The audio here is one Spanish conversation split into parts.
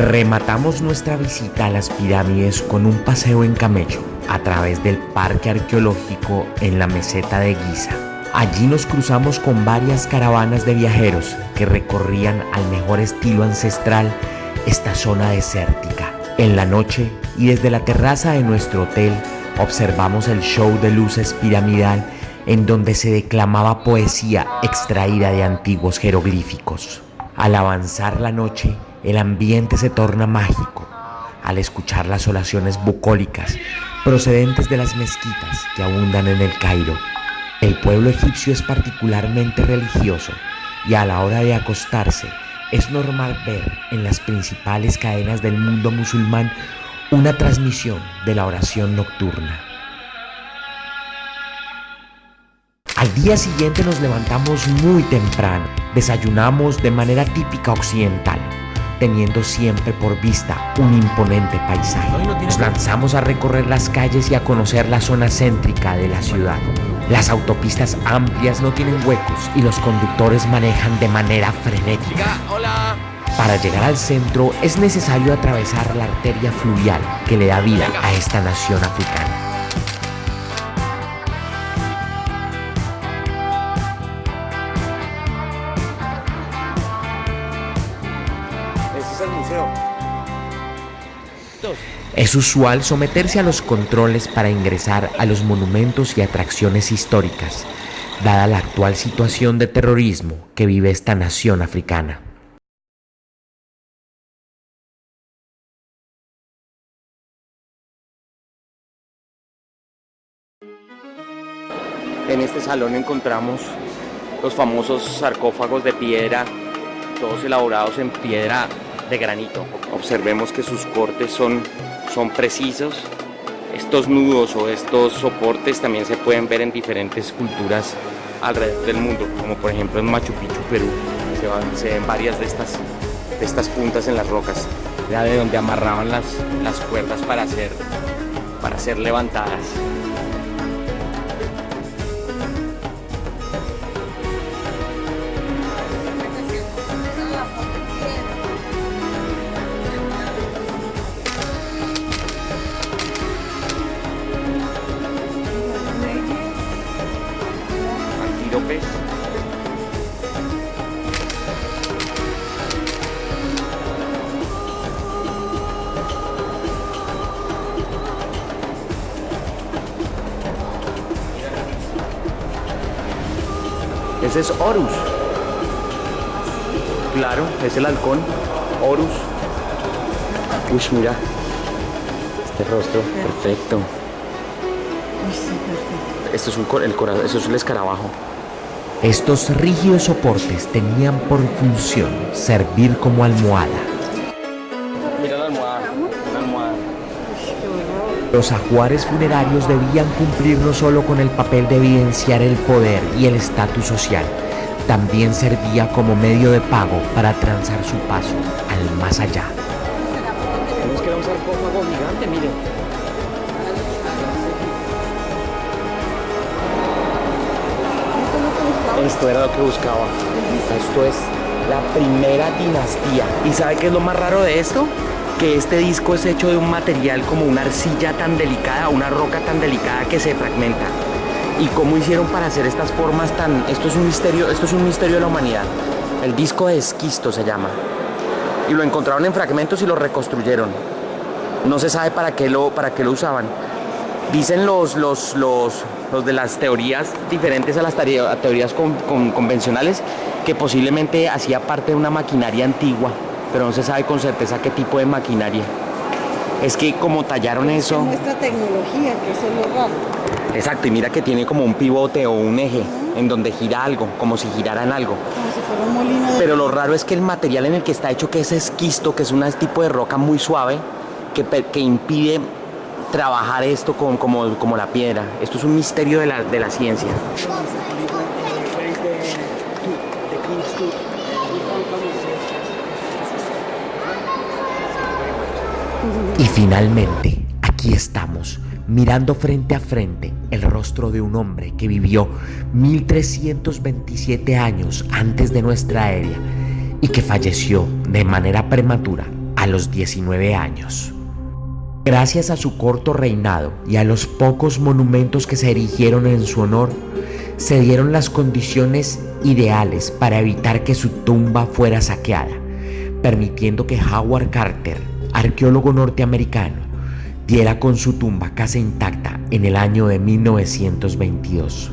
Rematamos nuestra visita a las pirámides con un paseo en camello a través del parque arqueológico en la meseta de Giza. Allí nos cruzamos con varias caravanas de viajeros que recorrían al mejor estilo ancestral esta zona desértica. En la noche y desde la terraza de nuestro hotel observamos el show de luces piramidal en donde se declamaba poesía extraída de antiguos jeroglíficos. Al avanzar la noche, el ambiente se torna mágico al escuchar las oraciones bucólicas procedentes de las mezquitas que abundan en el Cairo. El pueblo egipcio es particularmente religioso y a la hora de acostarse es normal ver en las principales cadenas del mundo musulmán una transmisión de la oración nocturna. Al día siguiente nos levantamos muy temprano, desayunamos de manera típica occidental, teniendo siempre por vista un imponente paisaje. Nos lanzamos a recorrer las calles y a conocer la zona céntrica de la ciudad. Las autopistas amplias no tienen huecos y los conductores manejan de manera frenética. Para llegar al centro es necesario atravesar la arteria fluvial que le da vida a esta nación africana. Es usual someterse a los controles para ingresar a los monumentos y atracciones históricas, dada la actual situación de terrorismo que vive esta nación africana. En este salón encontramos los famosos sarcófagos de piedra, todos elaborados en piedra de granito. Observemos que sus cortes son, son precisos. Estos nudos o estos soportes también se pueden ver en diferentes culturas alrededor del mundo, como por ejemplo en Machu Picchu, Perú. Se, ven varias de estas, de estas puntas en las rocas, ya de donde amarraban las, las cuerdas para ser, para ser levantadas. Ese es Horus. Claro, es el halcón. Horus. Uy, mira. Este rostro, perfecto. Esto es un el corazón, eso es el escarabajo. Estos rígidos soportes tenían por función servir como almohada. Mira la almohada, una almohada. Los ajuares funerarios debían cumplir no solo con el papel de evidenciar el poder y el estatus social, también servía como medio de pago para transar su paso al más allá. Tenemos que ir a un sarcófago gigante, miren. Esto era lo que buscaba. Esto es la primera dinastía. ¿Y sabe qué es lo más raro de esto? que este disco es hecho de un material como una arcilla tan delicada, una roca tan delicada que se fragmenta. ¿Y cómo hicieron para hacer estas formas tan... Esto es un misterio, esto es un misterio de la humanidad. El disco de esquisto se llama. Y lo encontraron en fragmentos y lo reconstruyeron. No se sabe para qué lo, para qué lo usaban. Dicen los, los, los, los de las teorías diferentes a las teorías convencionales que posiblemente hacía parte de una maquinaria antigua pero no se sabe con certeza qué tipo de maquinaria. Es que como tallaron eso... nuestra tecnología, que eso es lo raro. Exacto, y mira que tiene como un pivote o un eje en donde gira algo, como si girara en algo. Como si fuera un molino de... Pero lo raro es que el material en el que está hecho, que es esquisto, que es un tipo de roca muy suave, que, que impide trabajar esto como, como, la piedra. Esto es un misterio de la, de la ciencia. Y finalmente, aquí estamos, mirando frente a frente el rostro de un hombre que vivió 1327 años antes de nuestra era y que falleció de manera prematura a los 19 años. Gracias a su corto reinado y a los pocos monumentos que se erigieron en su honor, se dieron las condiciones ideales para evitar que su tumba fuera saqueada, permitiendo que Howard Carter, arqueólogo norteamericano, diera con su tumba casi intacta en el año de 1922.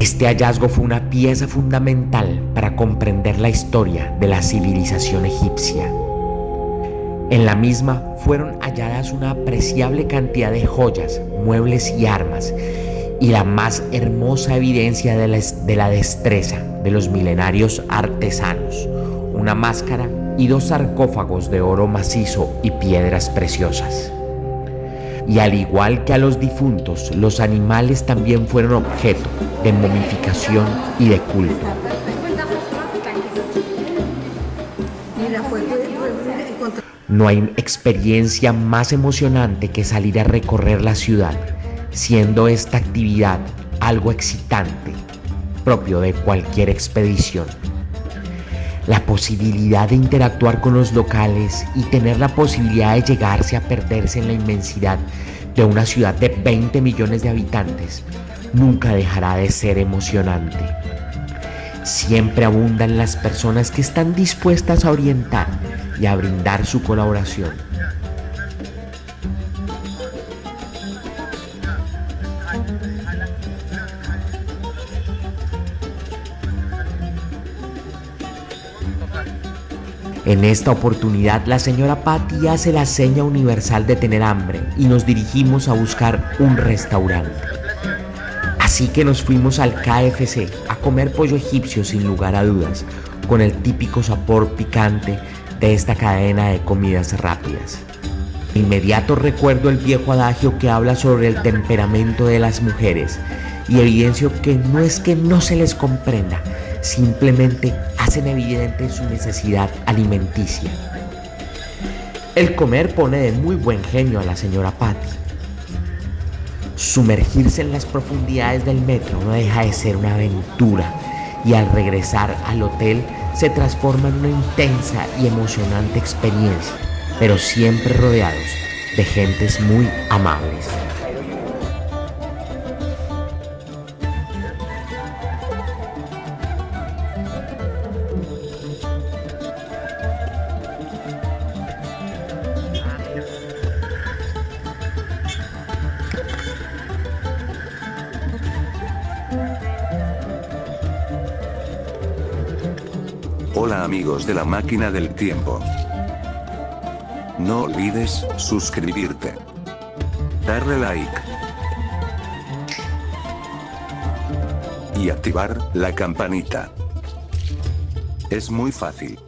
Este hallazgo fue una pieza fundamental para comprender la historia de la civilización egipcia. En la misma fueron halladas una apreciable cantidad de joyas, muebles y armas, y la más hermosa evidencia de la, destreza de los milenarios artesanos, una máscara y dos sarcófagos de oro macizo y piedras preciosas. Y al igual que a los difuntos, los animales también fueron objeto de momificación y de culto. No hay experiencia más emocionante que salir a recorrer la ciudad, siendo esta actividad algo excitante, propio de cualquier expedición. La posibilidad de interactuar con los locales y tener la posibilidad de llegarse a perderse en la inmensidad de una ciudad de 20 millones de habitantes nunca dejará de ser emocionante. Siempre abundan las personas que están dispuestas a orientar y a brindar su colaboración. En esta oportunidad la señora Patty hace la seña universal de tener hambre y nos dirigimos a buscar un restaurante. Así que nos fuimos al KFC a comer pollo egipcio sin lugar a dudas, con el típico sabor picante de esta cadena de comidas rápidas. Inmediato recuerdo el viejo adagio que habla sobre el temperamento de las mujeres y evidencio que no es que no se les comprenda, simplemente hacen evidente su necesidad alimenticia. El comer pone de muy buen genio a la señora Patty. Sumergirse en las profundidades del metro no deja de ser una aventura y al regresar al hotel se transforma en una intensa y emocionante experiencia, pero siempre rodeados de gentes muy amables. Amigos de la máquina del tiempo. No olvides suscribirte. Darle like. Y activar la campanita. Es muy fácil.